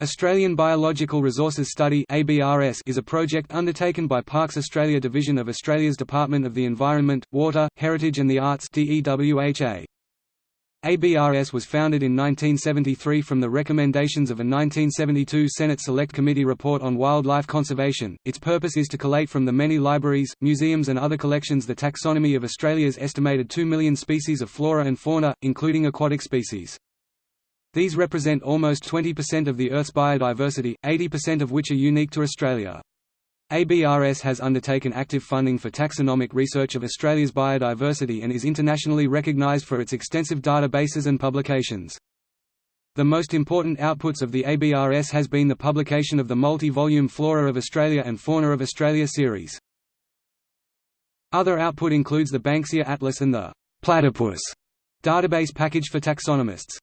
Australian Biological Resources Study is a project undertaken by Parks Australia Division of Australia's Department of the Environment, Water, Heritage and the Arts ABRS was founded in 1973 from the recommendations of a 1972 Senate Select Committee report on wildlife conservation. Its purpose is to collate from the many libraries, museums and other collections the taxonomy of Australia's estimated 2 million species of flora and fauna, including aquatic species. These represent almost 20% of the Earth's biodiversity, 80% of which are unique to Australia. ABRS has undertaken active funding for taxonomic research of Australia's biodiversity and is internationally recognised for its extensive databases and publications. The most important outputs of the ABRS has been the publication of the multi-volume Flora of Australia and Fauna of Australia series. Other output includes the Banksia Atlas and the Platypus database package for taxonomists.